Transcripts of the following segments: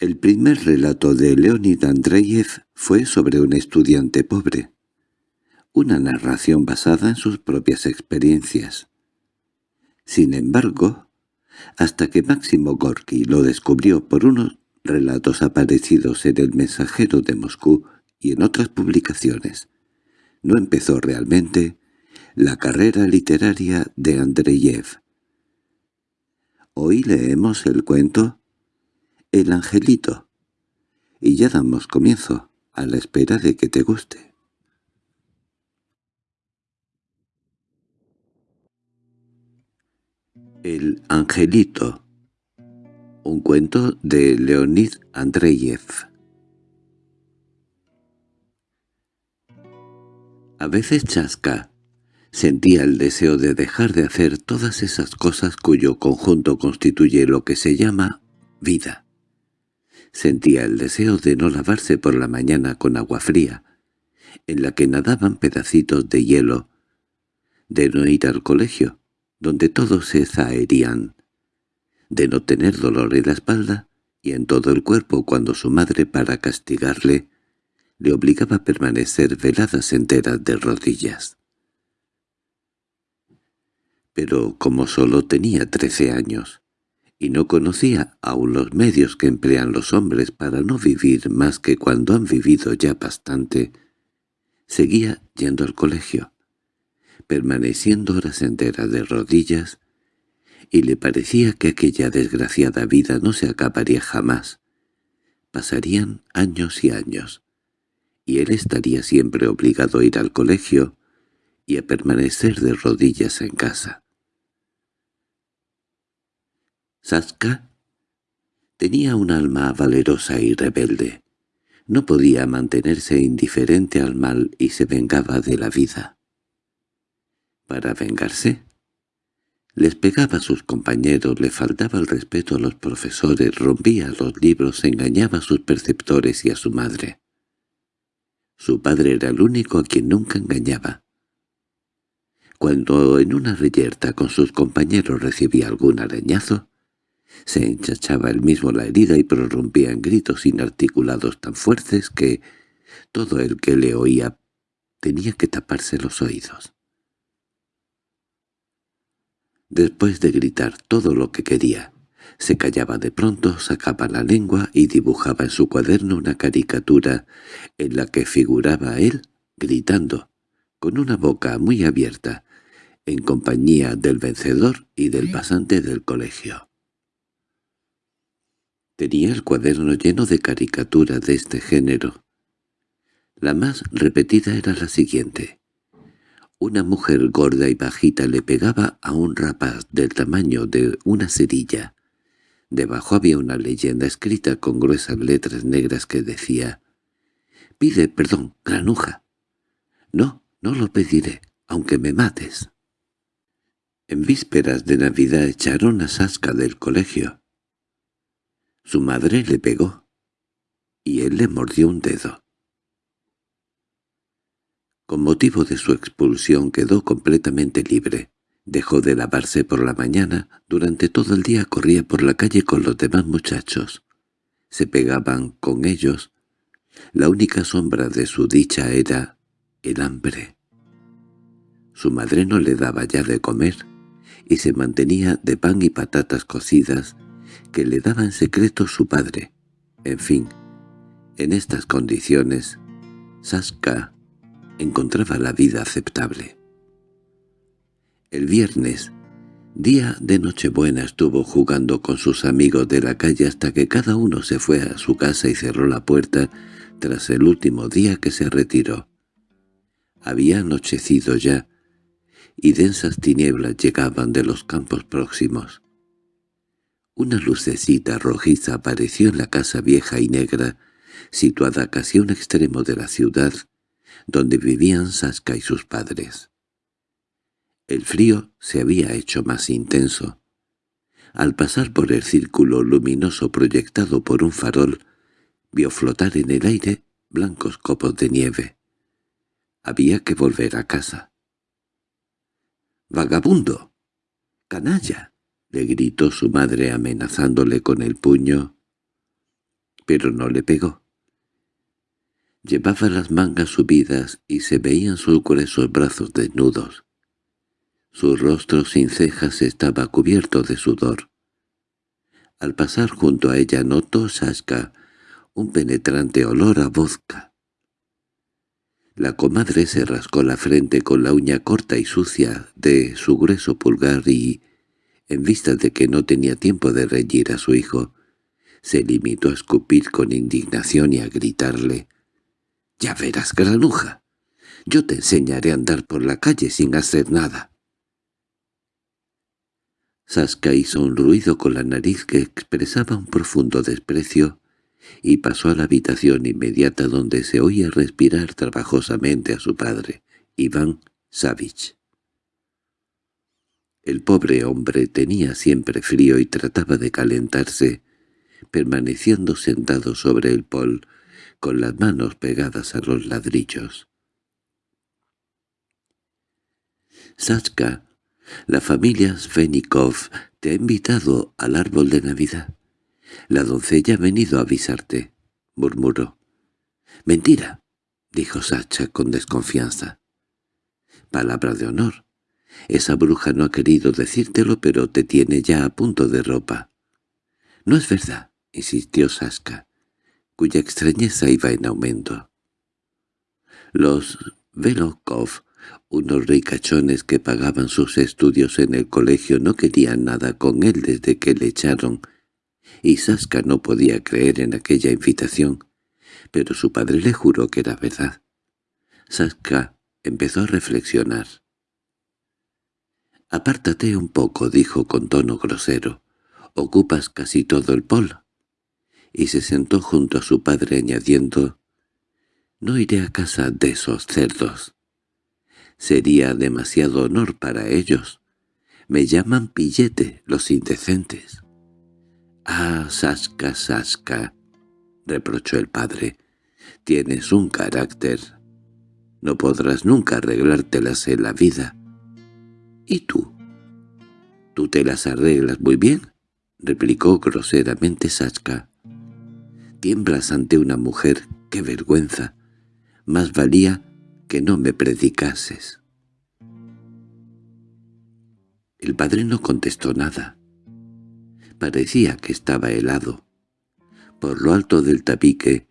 El primer relato de Leonid Andreyev fue sobre un estudiante pobre, una narración basada en sus propias experiencias. Sin embargo, hasta que Máximo Gorky lo descubrió por unos relatos aparecidos en El Mensajero de Moscú y en otras publicaciones, no empezó realmente la carrera literaria de Andreyev. Hoy leemos el cuento El Angelito, y ya damos comienzo, a la espera de que te guste. El Angelito Un cuento de Leonid Andreyev A veces Chaska sentía el deseo de dejar de hacer todas esas cosas cuyo conjunto constituye lo que se llama vida. Sentía el deseo de no lavarse por la mañana con agua fría, en la que nadaban pedacitos de hielo, de no ir al colegio, donde todos se zaherían, de no tener dolor en la espalda y en todo el cuerpo cuando su madre, para castigarle, le obligaba a permanecer veladas enteras de rodillas. Pero como solo tenía trece años, y no conocía aún los medios que emplean los hombres para no vivir más que cuando han vivido ya bastante, seguía yendo al colegio permaneciendo horas enteras de rodillas, y le parecía que aquella desgraciada vida no se acabaría jamás. Pasarían años y años, y él estaría siempre obligado a ir al colegio y a permanecer de rodillas en casa. Saska tenía un alma valerosa y rebelde. No podía mantenerse indiferente al mal y se vengaba de la vida para vengarse. Les pegaba a sus compañeros, le faltaba el respeto a los profesores, rompía los libros, engañaba a sus perceptores y a su madre. Su padre era el único a quien nunca engañaba. Cuando en una reyerta con sus compañeros recibía algún arañazo, se enchachaba él mismo la herida y prorrumpía en gritos inarticulados tan fuertes que todo el que le oía tenía que taparse los oídos. Después de gritar todo lo que quería, se callaba de pronto, sacaba la lengua y dibujaba en su cuaderno una caricatura en la que figuraba él gritando, con una boca muy abierta, en compañía del vencedor y del pasante del colegio. Tenía el cuaderno lleno de caricaturas de este género. La más repetida era la siguiente. Una mujer gorda y bajita le pegaba a un rapaz del tamaño de una cerilla. Debajo había una leyenda escrita con gruesas letras negras que decía «Pide perdón, granuja». «No, no lo pediré, aunque me mates». En vísperas de Navidad echaron a Sasca del colegio. Su madre le pegó, y él le mordió un dedo. Con motivo de su expulsión quedó completamente libre. Dejó de lavarse por la mañana, durante todo el día corría por la calle con los demás muchachos. Se pegaban con ellos. La única sombra de su dicha era el hambre. Su madre no le daba ya de comer, y se mantenía de pan y patatas cocidas que le daba en secreto su padre. En fin, en estas condiciones, Saska encontraba la vida aceptable. El viernes, día de Nochebuena, estuvo jugando con sus amigos de la calle hasta que cada uno se fue a su casa y cerró la puerta tras el último día que se retiró. Había anochecido ya, y densas tinieblas llegaban de los campos próximos. Una lucecita rojiza apareció en la casa vieja y negra, situada casi a un extremo de la ciudad, donde vivían Saska y sus padres. El frío se había hecho más intenso. Al pasar por el círculo luminoso proyectado por un farol, vio flotar en el aire blancos copos de nieve. Había que volver a casa. —¡Vagabundo! ¡Canalla! —le gritó su madre amenazándole con el puño. pero no le pegó. Llevaba las mangas subidas y se veían sus gruesos brazos desnudos. Su rostro sin cejas estaba cubierto de sudor. Al pasar junto a ella notó Sashka un penetrante olor a vodka. La comadre se rascó la frente con la uña corta y sucia de su grueso pulgar y, en vista de que no tenía tiempo de reñir a su hijo, se limitó a escupir con indignación y a gritarle «¡Ya verás, granuja! Yo te enseñaré a andar por la calle sin hacer nada». Saska hizo un ruido con la nariz que expresaba un profundo desprecio y pasó a la habitación inmediata donde se oía respirar trabajosamente a su padre, Iván Savich. El pobre hombre tenía siempre frío y trataba de calentarse, permaneciendo sentado sobre el pol, con las manos pegadas a los ladrillos. Sachka, la familia Svenikov te ha invitado al árbol de Navidad. La doncella ha venido a avisarte, murmuró. —Mentira —dijo Sacha con desconfianza. —Palabra de honor. Esa bruja no ha querido decírtelo, pero te tiene ya a punto de ropa. —No es verdad —insistió Saska, cuya extrañeza iba en aumento. Los Velokov, unos ricachones que pagaban sus estudios en el colegio, no querían nada con él desde que le echaron y Saska no podía creer en aquella invitación, pero su padre le juró que era verdad. Saska empezó a reflexionar. «Apártate un poco», dijo con tono grosero. «Ocupas casi todo el polo». Y se sentó junto a su padre añadiendo, «No iré a casa de esos cerdos. Sería demasiado honor para ellos. Me llaman pillete los indecentes». —Ah, Sasca, Sasca —reprochó el padre—, tienes un carácter. No podrás nunca arreglártelas en la vida. —¿Y tú? —¿Tú te las arreglas muy bien? —replicó groseramente Sasca. —Tiemblas ante una mujer, qué vergüenza. Más valía que no me predicases. El padre no contestó nada. Parecía que estaba helado. Por lo alto del tabique,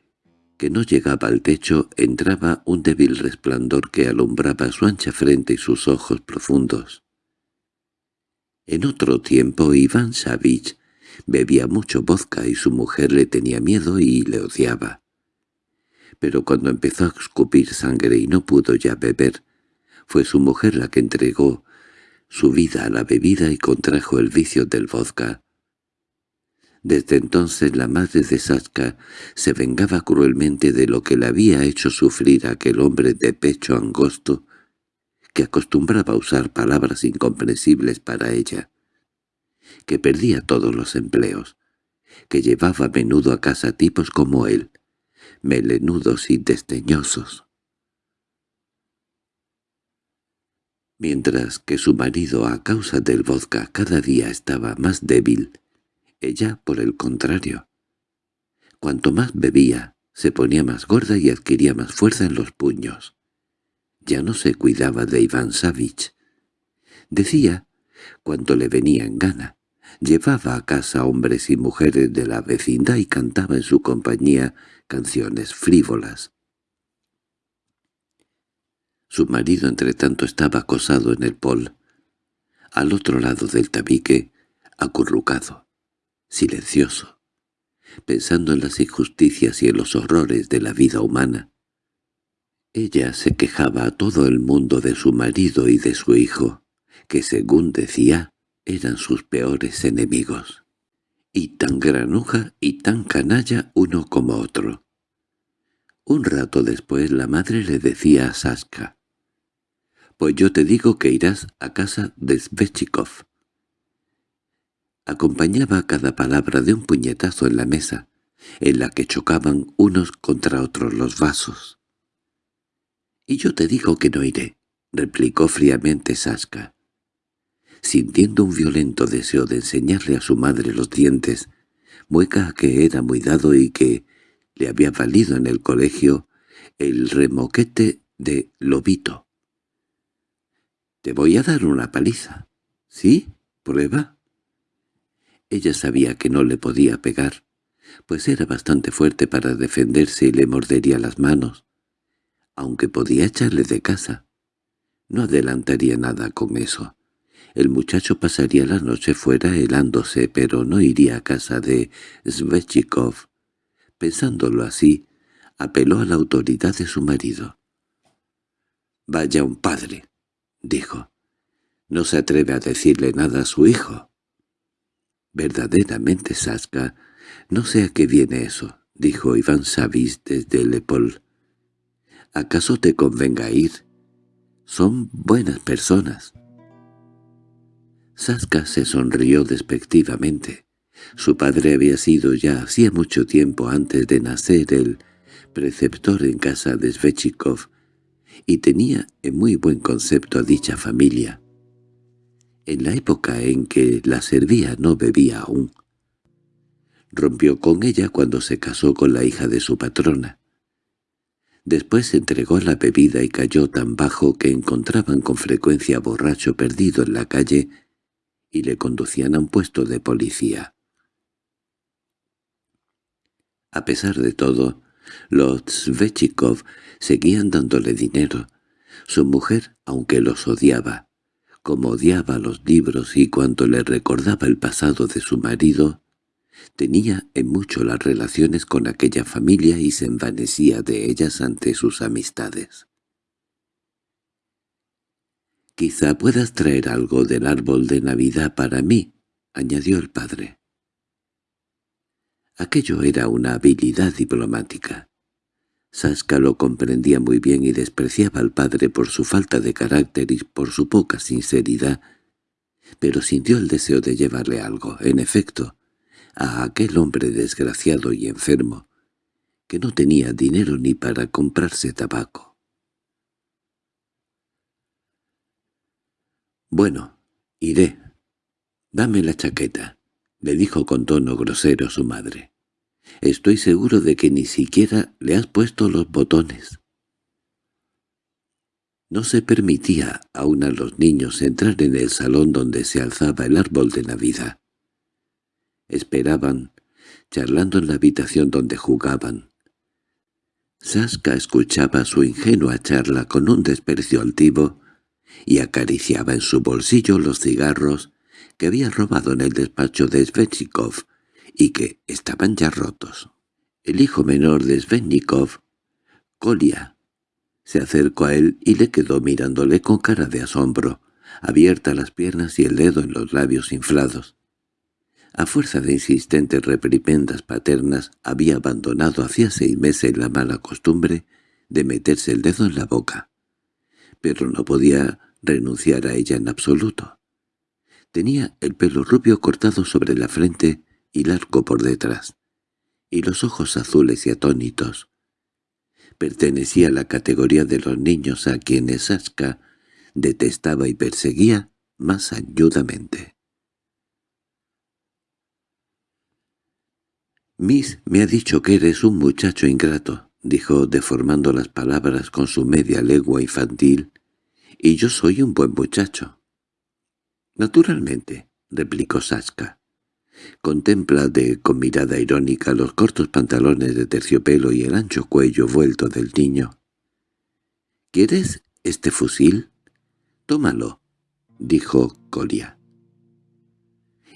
que no llegaba al techo, entraba un débil resplandor que alumbraba su ancha frente y sus ojos profundos. En otro tiempo Iván Savich bebía mucho vodka y su mujer le tenía miedo y le odiaba. Pero cuando empezó a escupir sangre y no pudo ya beber, fue su mujer la que entregó su vida a la bebida y contrajo el vicio del vodka, desde entonces la madre de Saska se vengaba cruelmente de lo que le había hecho sufrir aquel hombre de pecho angosto, que acostumbraba a usar palabras incomprensibles para ella, que perdía todos los empleos, que llevaba a menudo a casa tipos como él, melenudos y desdeñosos. Mientras que su marido a causa del vodka cada día estaba más débil, ella, por el contrario. Cuanto más bebía, se ponía más gorda y adquiría más fuerza en los puños. Ya no se cuidaba de Iván Savich. Decía cuanto le venía en gana. Llevaba a casa hombres y mujeres de la vecindad y cantaba en su compañía canciones frívolas. Su marido entretanto estaba acosado en el pol, al otro lado del tabique, acurrucado silencioso, pensando en las injusticias y en los horrores de la vida humana. Ella se quejaba a todo el mundo de su marido y de su hijo, que según decía, eran sus peores enemigos. Y tan granuja y tan canalla uno como otro. Un rato después la madre le decía a Saska, «Pues yo te digo que irás a casa de Svechikov acompañaba cada palabra de un puñetazo en la mesa, en la que chocaban unos contra otros los vasos. —Y yo te digo que no iré —replicó fríamente Saska. Sintiendo un violento deseo de enseñarle a su madre los dientes, mueca que era muy dado y que, le había valido en el colegio el remoquete de lobito. «Te voy a dar una paliza». «¿Sí? ¿Prueba?» Ella sabía que no le podía pegar, pues era bastante fuerte para defenderse y le mordería las manos, aunque podía echarle de casa. No adelantaría nada con eso. El muchacho pasaría la noche fuera helándose, pero no iría a casa de Svechikov. Pensándolo así, apeló a la autoridad de su marido. «Vaya un padre», dijo. «No se atreve a decirle nada a su hijo». «Verdaderamente, Saska, no sé a qué viene eso», dijo Iván Savis desde Lepol. «¿Acaso te convenga ir? Son buenas personas». Saska se sonrió despectivamente. Su padre había sido ya hacía mucho tiempo antes de nacer el preceptor en casa de Svechikov, y tenía en muy buen concepto a dicha familia. En la época en que la servía no bebía aún. Rompió con ella cuando se casó con la hija de su patrona. Después entregó la bebida y cayó tan bajo que encontraban con frecuencia borracho perdido en la calle y le conducían a un puesto de policía. A pesar de todo, los Svechikov seguían dándole dinero. Su mujer, aunque los odiaba, como odiaba los libros y cuanto le recordaba el pasado de su marido, tenía en mucho las relaciones con aquella familia y se envanecía de ellas ante sus amistades. «Quizá puedas traer algo del árbol de Navidad para mí», añadió el padre. Aquello era una habilidad diplomática. Saska lo comprendía muy bien y despreciaba al padre por su falta de carácter y por su poca sinceridad, pero sintió el deseo de llevarle algo, en efecto, a aquel hombre desgraciado y enfermo, que no tenía dinero ni para comprarse tabaco. «Bueno, iré. Dame la chaqueta», le dijo con tono grosero su madre. «Estoy seguro de que ni siquiera le has puesto los botones». No se permitía aún a los niños entrar en el salón donde se alzaba el árbol de Navidad. Esperaban, charlando en la habitación donde jugaban. Saska escuchaba su ingenua charla con un desprecio altivo y acariciaba en su bolsillo los cigarros que había robado en el despacho de Svechnikov y que estaban ya rotos. El hijo menor de Svetnikov, Kolia, se acercó a él y le quedó mirándole con cara de asombro, abiertas las piernas y el dedo en los labios inflados. A fuerza de insistentes reprimendas paternas había abandonado hacía seis meses la mala costumbre de meterse el dedo en la boca. Pero no podía renunciar a ella en absoluto. Tenía el pelo rubio cortado sobre la frente y largo por detrás, y los ojos azules y atónitos. Pertenecía a la categoría de los niños a quienes Aska detestaba y perseguía más ayudamente. «Miss me ha dicho que eres un muchacho ingrato», dijo deformando las palabras con su media legua infantil, y yo soy un buen muchacho. Naturalmente, replicó Saska. Contempla de con mirada irónica los cortos pantalones de terciopelo y el ancho cuello vuelto del niño. —¿Quieres este fusil? —Tómalo —dijo Colia.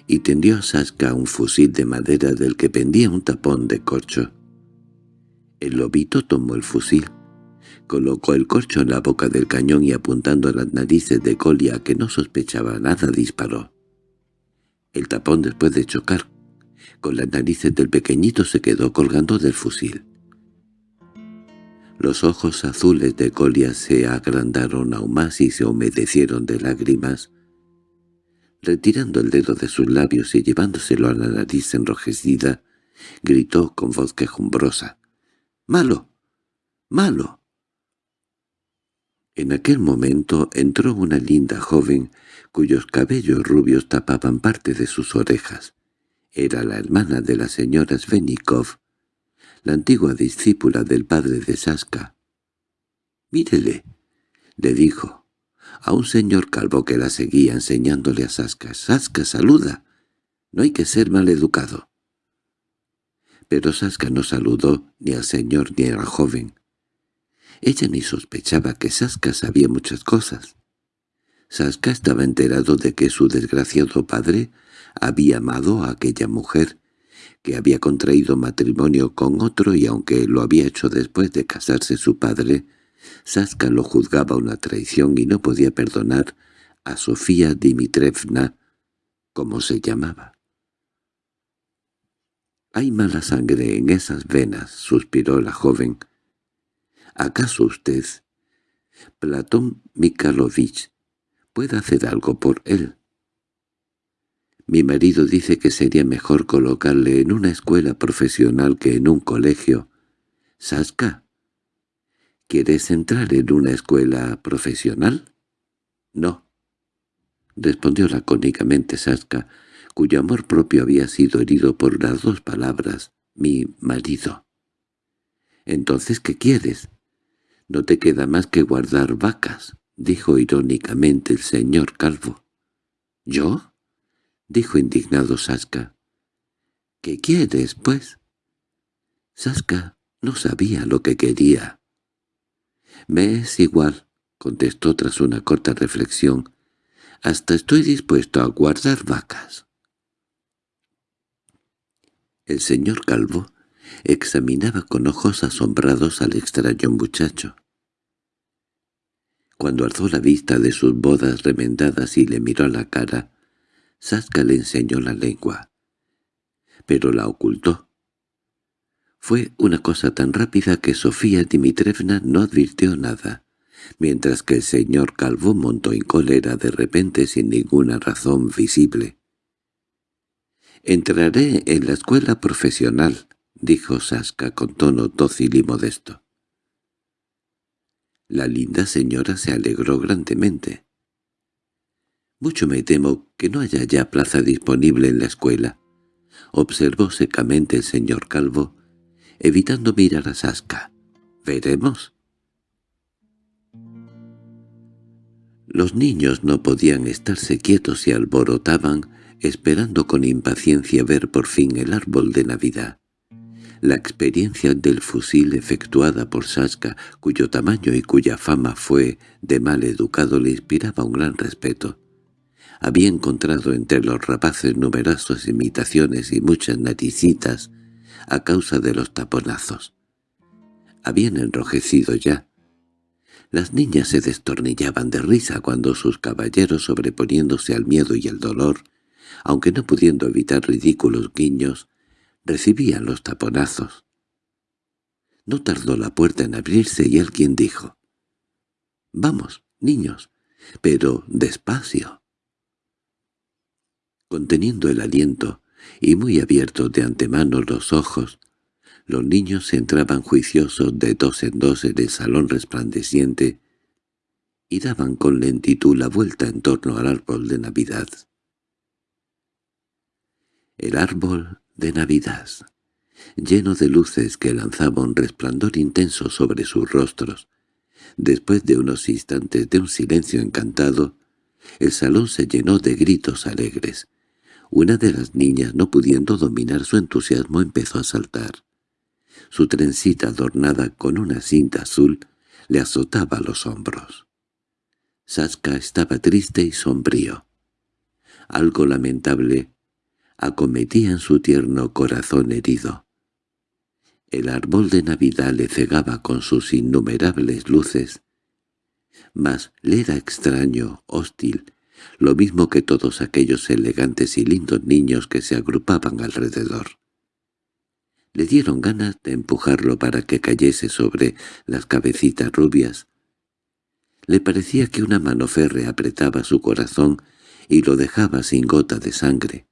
Y tendió a Saska un fusil de madera del que pendía un tapón de corcho. El lobito tomó el fusil. Colocó el corcho en la boca del cañón y apuntando a las narices de Colia, que no sospechaba nada, disparó. El tapón, después de chocar con las narices del pequeñito, se quedó colgando del fusil. Los ojos azules de Colia se agrandaron aún más y se humedecieron de lágrimas. Retirando el dedo de sus labios y llevándoselo a la nariz enrojecida, gritó con voz quejumbrosa. —¡Malo! ¡Malo! En aquel momento entró una linda joven cuyos cabellos rubios tapaban parte de sus orejas. Era la hermana de la señora Svenikov, la antigua discípula del padre de Saska. «Mírele», le dijo, a un señor calvo que la seguía enseñándole a Saska. «Saska, saluda. No hay que ser mal educado». Pero Saska no saludó ni al señor ni a la joven. Ella ni sospechaba que Saska sabía muchas cosas. Saska estaba enterado de que su desgraciado padre había amado a aquella mujer, que había contraído matrimonio con otro y aunque lo había hecho después de casarse su padre, Saska lo juzgaba una traición y no podía perdonar a Sofía Dimitrevna, como se llamaba. «Hay mala sangre en esas venas», suspiró la joven. «¿Acaso usted, Platón Mikhailovich, puede hacer algo por él?» Mi marido dice que sería mejor colocarle en una escuela profesional que en un colegio. «Saska, ¿quieres entrar en una escuela profesional?» «No», respondió lacónicamente Saska, cuyo amor propio había sido herido por las dos palabras, mi marido. «¿Entonces qué quieres? No te queda más que guardar vacas», dijo irónicamente el señor Calvo. «¿Yo?» dijo indignado Saska. —¿Qué quieres, pues? Saska no sabía lo que quería. —Me es igual —contestó tras una corta reflexión—, hasta estoy dispuesto a guardar vacas. El señor Calvo examinaba con ojos asombrados al extraño muchacho. Cuando alzó la vista de sus bodas remendadas y le miró a la cara, Saska le enseñó la lengua, pero la ocultó. Fue una cosa tan rápida que Sofía Dimitrevna no advirtió nada, mientras que el señor Calvo montó en cólera de repente sin ninguna razón visible. «Entraré en la escuela profesional», dijo Saska con tono dócil y modesto. La linda señora se alegró grandemente. Mucho me temo que no haya ya plaza disponible en la escuela, observó secamente el señor Calvo, evitando mirar a Saska. —¿Veremos? Los niños no podían estarse quietos y alborotaban, esperando con impaciencia ver por fin el árbol de Navidad. La experiencia del fusil efectuada por Saska, cuyo tamaño y cuya fama fue de mal educado, le inspiraba un gran respeto había encontrado entre los rapaces numerosas imitaciones y muchas naricitas a causa de los taponazos. Habían enrojecido ya. Las niñas se destornillaban de risa cuando sus caballeros, sobreponiéndose al miedo y al dolor, aunque no pudiendo evitar ridículos guiños, recibían los taponazos. No tardó la puerta en abrirse y alguien dijo, «Vamos, niños, pero despacio». Conteniendo el aliento y muy abiertos de antemano los ojos, los niños entraban juiciosos de dos en dos en el salón resplandeciente y daban con lentitud la vuelta en torno al árbol de Navidad. El árbol de Navidad, lleno de luces que lanzaban un resplandor intenso sobre sus rostros, después de unos instantes de un silencio encantado, el salón se llenó de gritos alegres. Una de las niñas, no pudiendo dominar su entusiasmo, empezó a saltar. Su trencita adornada con una cinta azul le azotaba los hombros. Saska estaba triste y sombrío. Algo lamentable acometía en su tierno corazón herido. El árbol de Navidad le cegaba con sus innumerables luces, mas le era extraño, hostil, lo mismo que todos aquellos elegantes y lindos niños que se agrupaban alrededor. Le dieron ganas de empujarlo para que cayese sobre las cabecitas rubias. Le parecía que una mano férrea apretaba su corazón y lo dejaba sin gota de sangre.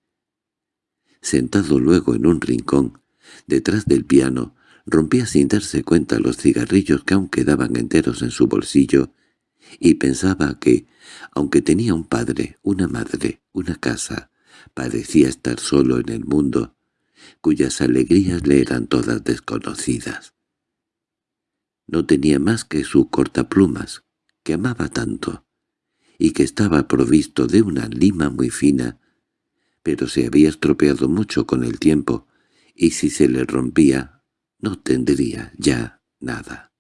Sentado luego en un rincón, detrás del piano, rompía sin darse cuenta los cigarrillos que aún quedaban enteros en su bolsillo y pensaba que, aunque tenía un padre, una madre, una casa, parecía estar solo en el mundo, cuyas alegrías le eran todas desconocidas. No tenía más que su cortaplumas, que amaba tanto, y que estaba provisto de una lima muy fina, pero se había estropeado mucho con el tiempo, y si se le rompía, no tendría ya nada.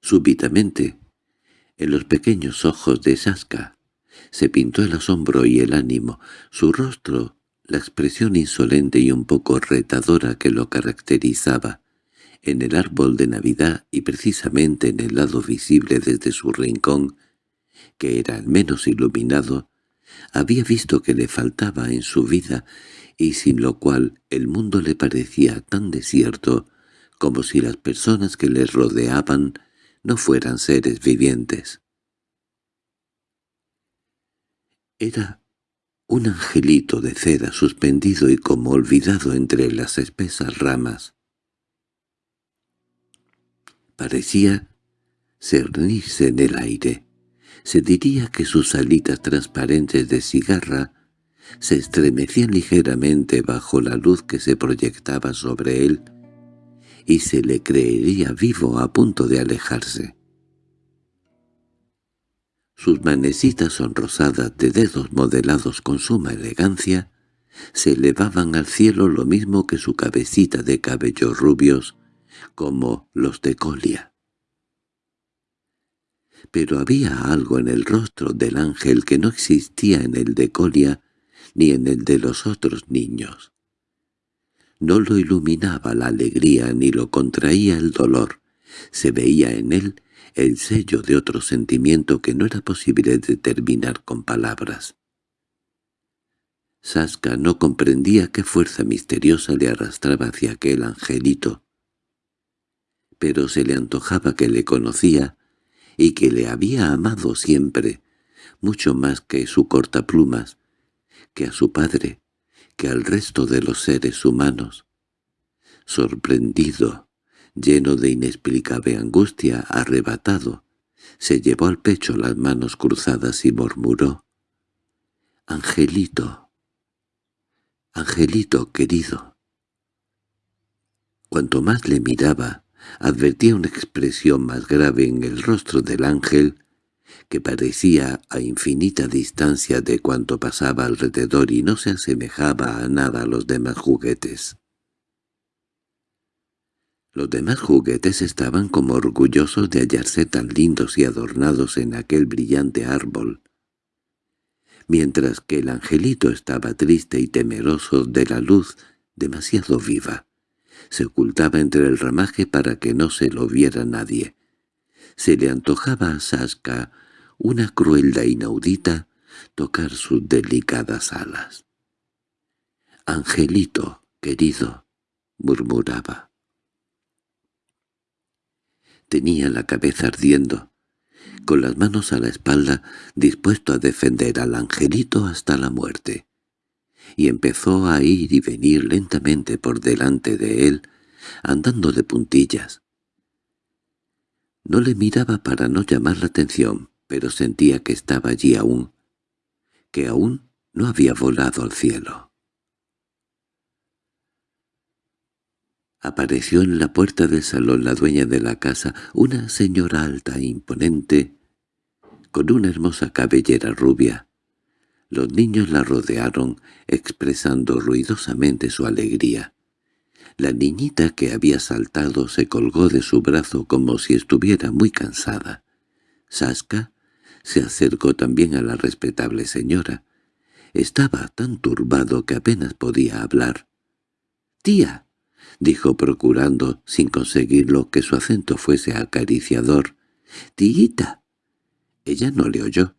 Súbitamente, en los pequeños ojos de Saska, se pintó el asombro y el ánimo, su rostro, la expresión insolente y un poco retadora que lo caracterizaba, en el árbol de Navidad y precisamente en el lado visible desde su rincón, que era el menos iluminado, había visto que le faltaba en su vida y sin lo cual el mundo le parecía tan desierto como si las personas que le rodeaban no fueran seres vivientes. Era un angelito de cera suspendido y como olvidado entre las espesas ramas. Parecía cernirse en el aire. Se diría que sus alitas transparentes de cigarra se estremecían ligeramente bajo la luz que se proyectaba sobre él, y se le creería vivo a punto de alejarse. Sus manecitas sonrosadas de dedos modelados con suma elegancia se elevaban al cielo lo mismo que su cabecita de cabellos rubios, como los de Colia. Pero había algo en el rostro del ángel que no existía en el de Colia ni en el de los otros niños. No lo iluminaba la alegría ni lo contraía el dolor. Se veía en él el sello de otro sentimiento que no era posible determinar con palabras. Saska no comprendía qué fuerza misteriosa le arrastraba hacia aquel angelito, pero se le antojaba que le conocía y que le había amado siempre, mucho más que su cortaplumas, que a su padre, que al resto de los seres humanos. Sorprendido, lleno de inexplicable angustia, arrebatado, se llevó al pecho las manos cruzadas y murmuró, «Angelito, Angelito querido». Cuanto más le miraba, advertía una expresión más grave en el rostro del ángel, que parecía a infinita distancia de cuanto pasaba alrededor y no se asemejaba a nada a los demás juguetes. Los demás juguetes estaban como orgullosos de hallarse tan lindos y adornados en aquel brillante árbol, mientras que el angelito estaba triste y temeroso de la luz demasiado viva se ocultaba entre el ramaje para que no se lo viera nadie. Se le antojaba a Saska una crueldad inaudita tocar sus delicadas alas. «Angelito, querido», murmuraba. Tenía la cabeza ardiendo, con las manos a la espalda, dispuesto a defender al angelito hasta la muerte y empezó a ir y venir lentamente por delante de él, andando de puntillas. No le miraba para no llamar la atención, pero sentía que estaba allí aún, que aún no había volado al cielo. Apareció en la puerta del salón la dueña de la casa, una señora alta e imponente, con una hermosa cabellera rubia, los niños la rodearon, expresando ruidosamente su alegría. La niñita que había saltado se colgó de su brazo como si estuviera muy cansada. Saska se acercó también a la respetable señora. Estaba tan turbado que apenas podía hablar. —¡Tía! —dijo procurando, sin conseguirlo, que su acento fuese acariciador. —¡Tita! Ella no le oyó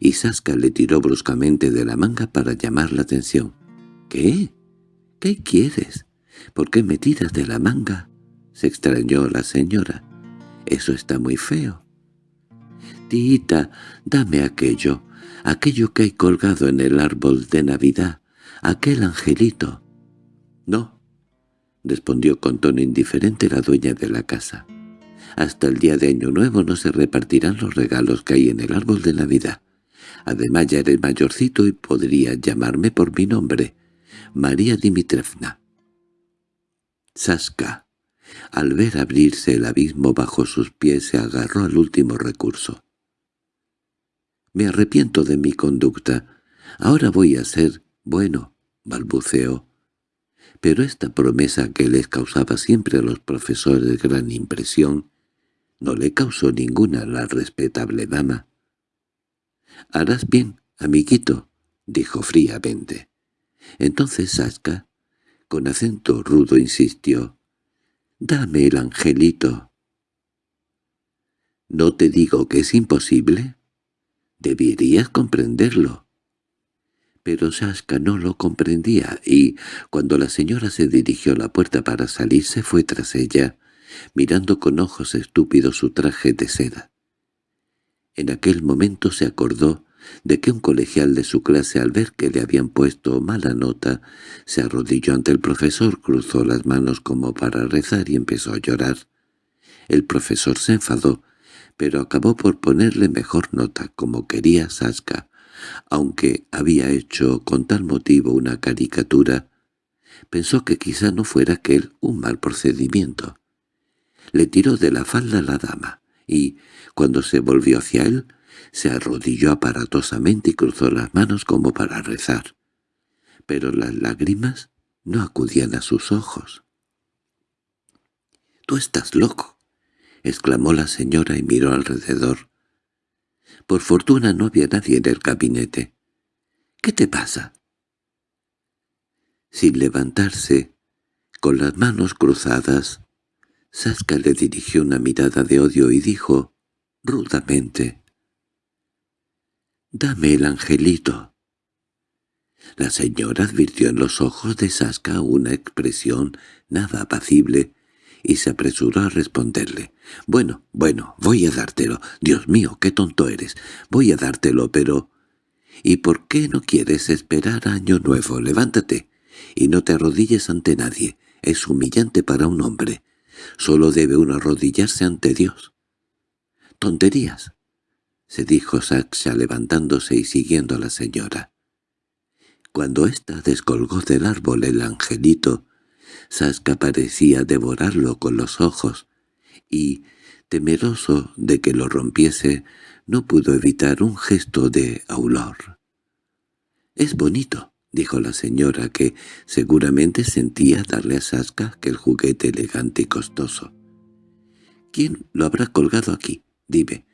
y Saska le tiró bruscamente de la manga para llamar la atención. —¿Qué? ¿Qué quieres? ¿Por qué me tiras de la manga? —se extrañó la señora. —Eso está muy feo. —Tita, dame aquello, aquello que hay colgado en el árbol de Navidad, aquel angelito. —No —respondió con tono indiferente la dueña de la casa. Hasta el día de Año Nuevo no se repartirán los regalos que hay en el árbol de Navidad. Además ya eres mayorcito y podría llamarme por mi nombre, María Dimitrevna. Saska, al ver abrirse el abismo bajo sus pies, se agarró al último recurso. «Me arrepiento de mi conducta. Ahora voy a ser bueno», balbuceó. Pero esta promesa que les causaba siempre a los profesores gran impresión, no le causó ninguna a la respetable dama. «Harás bien, amiguito», dijo fríamente. Entonces Saska, con acento rudo, insistió. «Dame el angelito». «¿No te digo que es imposible?» «Deberías comprenderlo». Pero Saska no lo comprendía, y, cuando la señora se dirigió a la puerta para salir, se fue tras ella, mirando con ojos estúpidos su traje de seda. En aquel momento se acordó de que un colegial de su clase al ver que le habían puesto mala nota, se arrodilló ante el profesor, cruzó las manos como para rezar y empezó a llorar. El profesor se enfadó, pero acabó por ponerle mejor nota, como quería Saska, aunque había hecho con tal motivo una caricatura, pensó que quizá no fuera aquel un mal procedimiento. Le tiró de la falda a la dama, y, cuando se volvió hacia él, se arrodilló aparatosamente y cruzó las manos como para rezar. Pero las lágrimas no acudían a sus ojos. —¡Tú estás loco! —exclamó la señora y miró alrededor. Por fortuna no había nadie en el gabinete. —¿Qué te pasa? Sin levantarse, con las manos cruzadas, Saska le dirigió una mirada de odio y dijo, rudamente, «Dame el angelito». La señora advirtió en los ojos de Saska una expresión nada apacible y se apresuró a responderle. «Bueno, bueno, voy a dártelo. Dios mío, qué tonto eres. Voy a dártelo, pero...» «¿Y por qué no quieres esperar año nuevo? Levántate y no te arrodilles ante nadie. Es humillante para un hombre. Solo debe uno arrodillarse ante Dios». «Tonterías se dijo Saxa levantándose y siguiendo a la señora. Cuando ésta descolgó del árbol el angelito, Saska parecía devorarlo con los ojos, y, temeroso de que lo rompiese, no pudo evitar un gesto de aulor. «Es bonito», dijo la señora, que seguramente sentía darle a Saska aquel juguete elegante y costoso. «¿Quién lo habrá colgado aquí? Dime,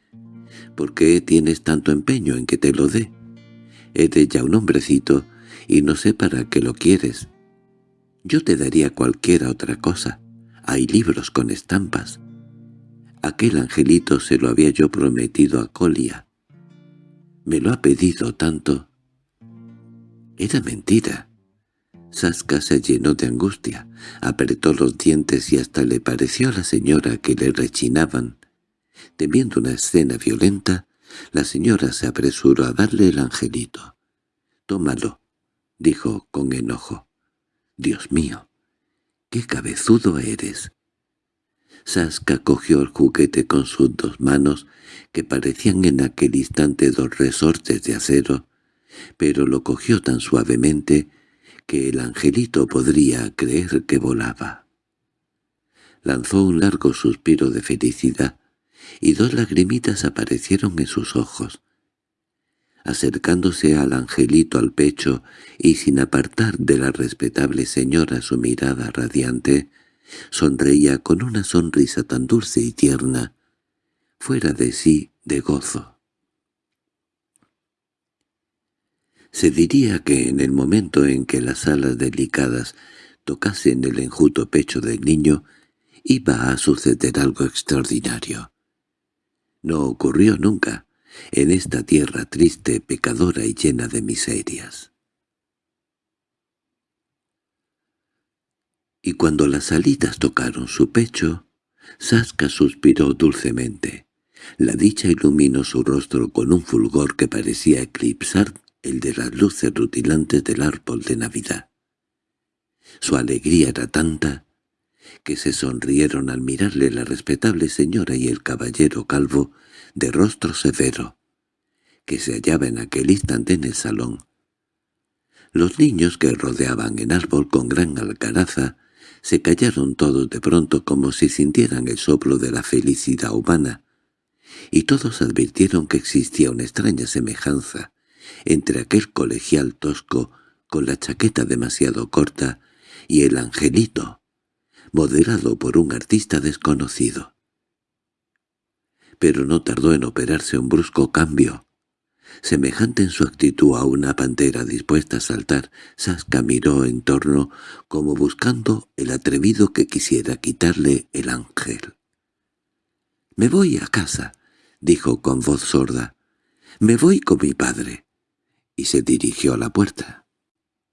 ¿Por qué tienes tanto empeño en que te lo dé? Eres ya un hombrecito y no sé para qué lo quieres. Yo te daría cualquiera otra cosa. Hay libros con estampas. Aquel angelito se lo había yo prometido a Colia. Me lo ha pedido tanto. Era mentira. Saska se llenó de angustia, apretó los dientes y hasta le pareció a la señora que le rechinaban. Temiendo una escena violenta, la señora se apresuró a darle el angelito. «Tómalo», dijo con enojo. «Dios mío, qué cabezudo eres». Saska cogió el juguete con sus dos manos, que parecían en aquel instante dos resortes de acero, pero lo cogió tan suavemente que el angelito podría creer que volaba. Lanzó un largo suspiro de felicidad, y dos lagrimitas aparecieron en sus ojos. Acercándose al angelito al pecho y sin apartar de la respetable señora su mirada radiante, sonreía con una sonrisa tan dulce y tierna, fuera de sí de gozo. Se diría que en el momento en que las alas delicadas tocasen el enjuto pecho del niño, iba a suceder algo extraordinario. No ocurrió nunca en esta tierra triste, pecadora y llena de miserias. Y cuando las alitas tocaron su pecho, Saska suspiró dulcemente. La dicha iluminó su rostro con un fulgor que parecía eclipsar el de las luces rutilantes del árbol de Navidad. Su alegría era tanta que se sonrieron al mirarle la respetable señora y el caballero calvo, de rostro severo, que se hallaba en aquel instante en el salón. Los niños que rodeaban el árbol con gran alcaraza se callaron todos de pronto como si sintieran el soplo de la felicidad humana, y todos advirtieron que existía una extraña semejanza entre aquel colegial tosco con la chaqueta demasiado corta y el angelito, moderado por un artista desconocido. Pero no tardó en operarse un brusco cambio. Semejante en su actitud a una pantera dispuesta a saltar, Sasca miró en torno como buscando el atrevido que quisiera quitarle el ángel. «Me voy a casa», dijo con voz sorda. «Me voy con mi padre». Y se dirigió a la puerta.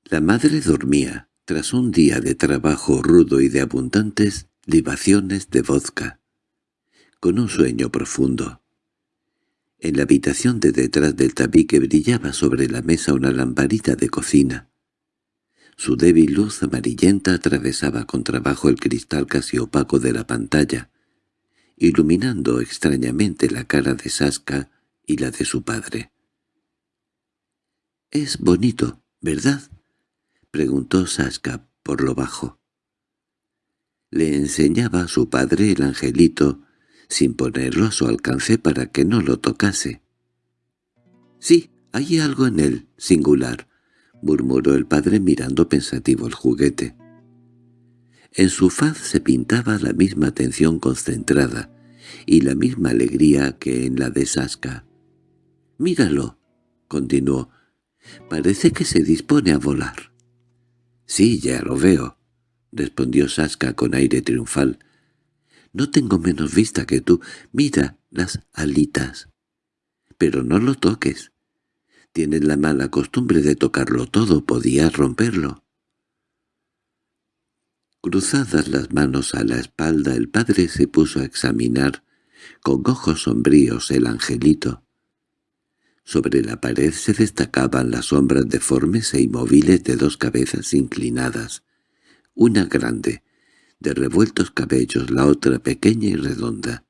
La madre dormía, tras un día de trabajo rudo y de abundantes libaciones de vodka, con un sueño profundo. En la habitación de detrás del tabique brillaba sobre la mesa una lamparita de cocina. Su débil luz amarillenta atravesaba con trabajo el cristal casi opaco de la pantalla, iluminando extrañamente la cara de Saska y la de su padre. «Es bonito, ¿verdad?» preguntó Saska por lo bajo. Le enseñaba a su padre el angelito sin ponerlo a su alcance para que no lo tocase. «Sí, hay algo en él, singular», murmuró el padre mirando pensativo el juguete. En su faz se pintaba la misma atención concentrada y la misma alegría que en la de Saska. «Míralo», continuó, «parece que se dispone a volar». «Sí, ya lo veo», respondió Saska con aire triunfal. No tengo menos vista que tú. Mira las alitas. Pero no lo toques. Tienes la mala costumbre de tocarlo todo. Podías romperlo. Cruzadas las manos a la espalda, el padre se puso a examinar, con ojos sombríos, el angelito. Sobre la pared se destacaban las sombras deformes e inmóviles de dos cabezas inclinadas, una grande, de revueltos cabellos, la otra pequeña y redonda.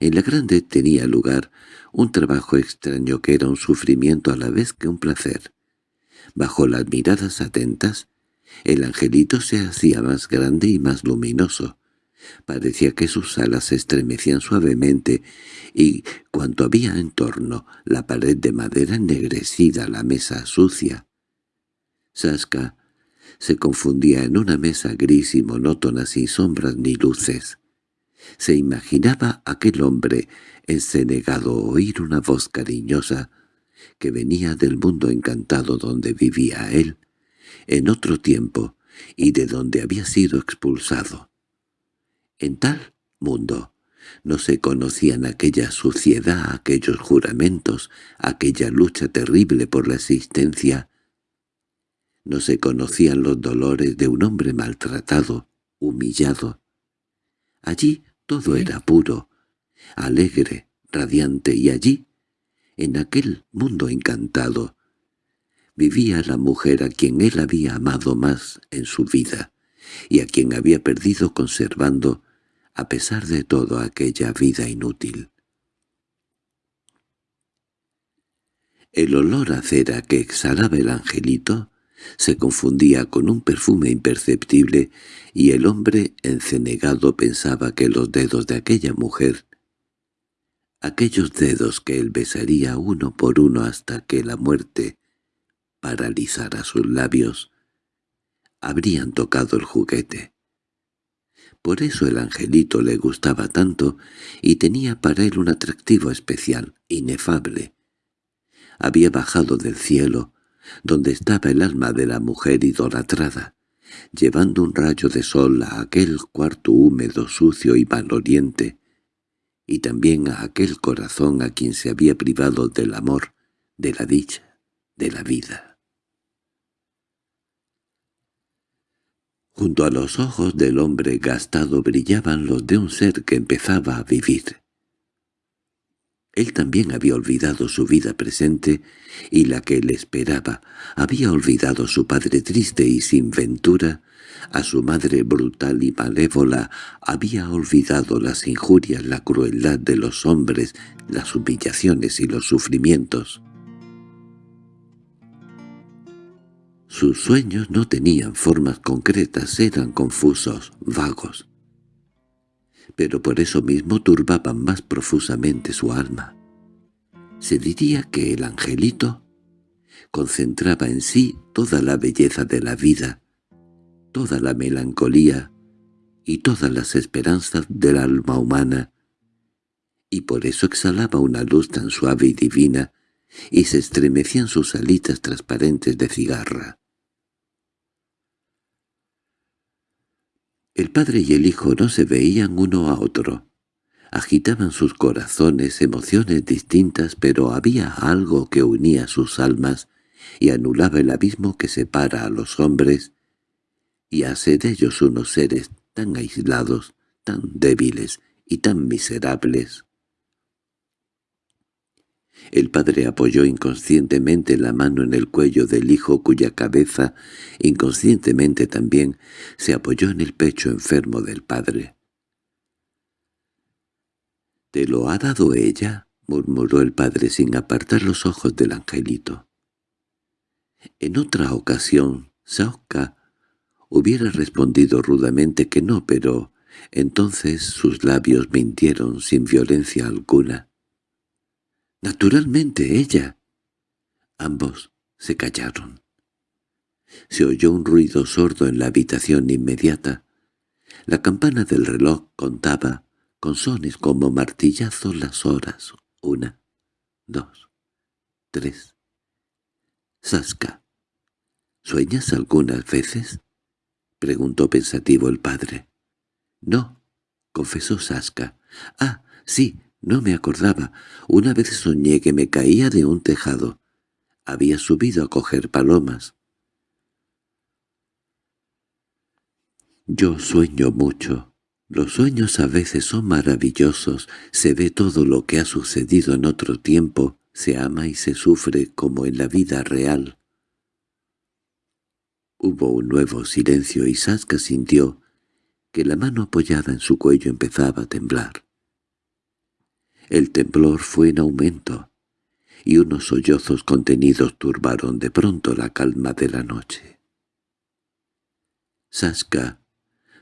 En la grande tenía lugar un trabajo extraño que era un sufrimiento a la vez que un placer. Bajo las miradas atentas, el angelito se hacía más grande y más luminoso. Parecía que sus alas se estremecían suavemente y, cuanto había en torno, la pared de madera ennegrecida, la mesa sucia. Saska se confundía en una mesa gris y monótona sin sombras ni luces. Se imaginaba aquel hombre encenegado oír una voz cariñosa que venía del mundo encantado donde vivía él, en otro tiempo, y de donde había sido expulsado. En tal mundo. No se conocían aquella suciedad, aquellos juramentos, aquella lucha terrible por la existencia, no se conocían los dolores de un hombre maltratado, humillado. Allí todo era puro, alegre, radiante, y allí, en aquel mundo encantado, vivía la mujer a quien él había amado más en su vida, y a quien había perdido conservando, a pesar de todo, aquella vida inútil. El olor a cera que exhalaba el angelito se confundía con un perfume imperceptible y el hombre encenegado pensaba que los dedos de aquella mujer, aquellos dedos que él besaría uno por uno hasta que la muerte paralizara sus labios, habrían tocado el juguete. Por eso el angelito le gustaba tanto y tenía para él un atractivo especial, inefable. Había bajado del cielo, donde estaba el alma de la mujer idolatrada, llevando un rayo de sol a aquel cuarto húmedo, sucio y maloriente, y también a aquel corazón a quien se había privado del amor, de la dicha, de la vida. Junto a los ojos del hombre gastado brillaban los de un ser que empezaba a vivir. Él también había olvidado su vida presente y la que le esperaba, había olvidado a su padre triste y sin ventura, a su madre brutal y malévola, había olvidado las injurias, la crueldad de los hombres, las humillaciones y los sufrimientos. Sus sueños no tenían formas concretas, eran confusos, vagos pero por eso mismo turbaban más profusamente su alma. Se diría que el angelito concentraba en sí toda la belleza de la vida, toda la melancolía y todas las esperanzas del alma humana, y por eso exhalaba una luz tan suave y divina, y se estremecían sus alitas transparentes de cigarra. El padre y el hijo no se veían uno a otro. Agitaban sus corazones emociones distintas, pero había algo que unía sus almas y anulaba el abismo que separa a los hombres y hace de ellos unos seres tan aislados, tan débiles y tan miserables. El padre apoyó inconscientemente la mano en el cuello del hijo cuya cabeza, inconscientemente también, se apoyó en el pecho enfermo del padre. —¿Te lo ha dado ella? —murmuró el padre sin apartar los ojos del angelito. En otra ocasión, Saoka hubiera respondido rudamente que no, pero entonces sus labios mintieron sin violencia alguna. —Naturalmente, ella. Ambos se callaron. Se oyó un ruido sordo en la habitación inmediata. La campana del reloj contaba, con sones como martillazos, las horas. Una, dos, tres. Saska. —¿Sueñas algunas veces? —preguntó pensativo el padre. —No —confesó Saska. —Ah, sí, no me acordaba. Una vez soñé que me caía de un tejado. Había subido a coger palomas. Yo sueño mucho. Los sueños a veces son maravillosos. Se ve todo lo que ha sucedido en otro tiempo. Se ama y se sufre como en la vida real. Hubo un nuevo silencio y Saska sintió que la mano apoyada en su cuello empezaba a temblar. El temblor fue en aumento, y unos sollozos contenidos turbaron de pronto la calma de la noche. Saska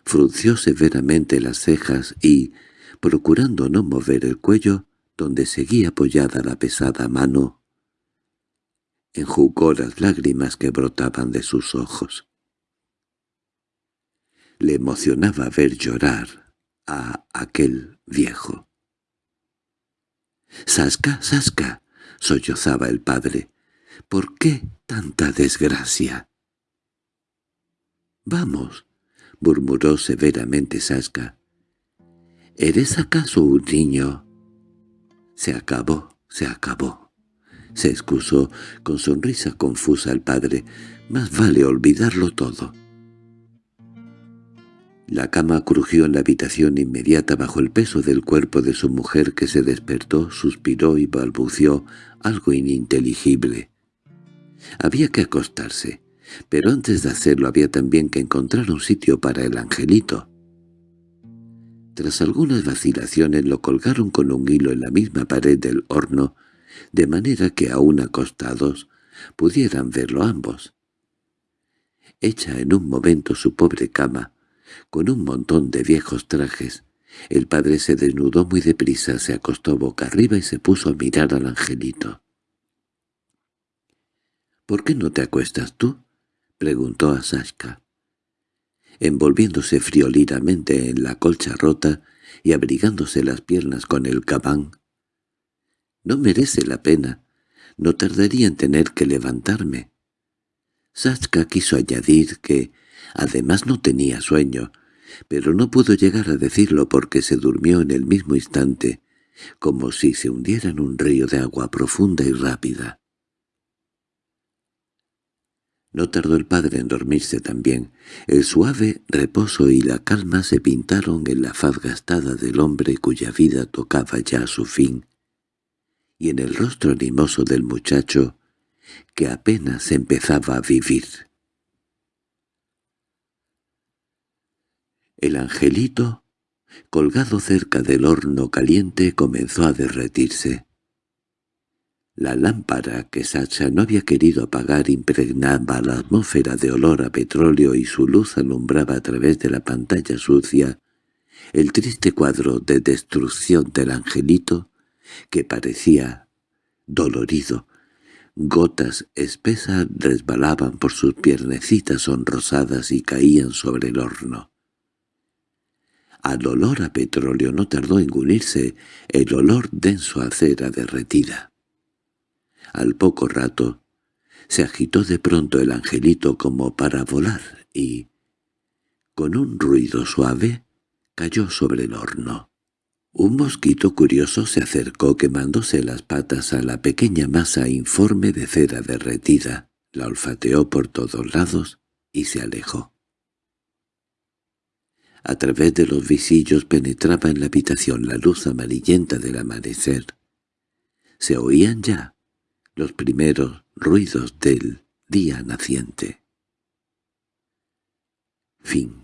frunció severamente las cejas y, procurando no mover el cuello, donde seguía apoyada la pesada mano, enjugó las lágrimas que brotaban de sus ojos. Le emocionaba ver llorar a aquel viejo. —¡Sasca, Sasca! —sollozaba el padre. —¿Por qué tanta desgracia? —Vamos —murmuró severamente Sasca. —¿Eres acaso un niño? Se acabó, se acabó. Se excusó con sonrisa confusa el padre. Más vale olvidarlo todo. La cama crujió en la habitación inmediata bajo el peso del cuerpo de su mujer que se despertó, suspiró y balbució algo ininteligible. Había que acostarse, pero antes de hacerlo había también que encontrar un sitio para el angelito. Tras algunas vacilaciones lo colgaron con un hilo en la misma pared del horno, de manera que aún acostados pudieran verlo ambos. Hecha en un momento su pobre cama, con un montón de viejos trajes. El padre se desnudó muy deprisa, se acostó boca arriba y se puso a mirar al angelito. —¿Por qué no te acuestas tú? —preguntó a Sashka. Envolviéndose frioliramente en la colcha rota y abrigándose las piernas con el cabán. —No merece la pena. No tardaría en tener que levantarme. Sashka quiso añadir que Además no tenía sueño, pero no pudo llegar a decirlo porque se durmió en el mismo instante, como si se hundiera en un río de agua profunda y rápida. No tardó el padre en dormirse también. El suave reposo y la calma se pintaron en la faz gastada del hombre cuya vida tocaba ya su fin, y en el rostro animoso del muchacho, que apenas empezaba a vivir. El angelito, colgado cerca del horno caliente, comenzó a derretirse. La lámpara que Sacha no había querido apagar impregnaba la atmósfera de olor a petróleo y su luz alumbraba a través de la pantalla sucia el triste cuadro de destrucción del angelito que parecía dolorido. Gotas espesas resbalaban por sus piernecitas sonrosadas y caían sobre el horno. Al olor a petróleo no tardó en unirse el olor denso a cera derretida. Al poco rato se agitó de pronto el angelito como para volar y, con un ruido suave, cayó sobre el horno. Un mosquito curioso se acercó quemándose las patas a la pequeña masa informe de cera derretida, la olfateó por todos lados y se alejó. A través de los visillos penetraba en la habitación la luz amarillenta del amanecer. Se oían ya los primeros ruidos del día naciente. Fin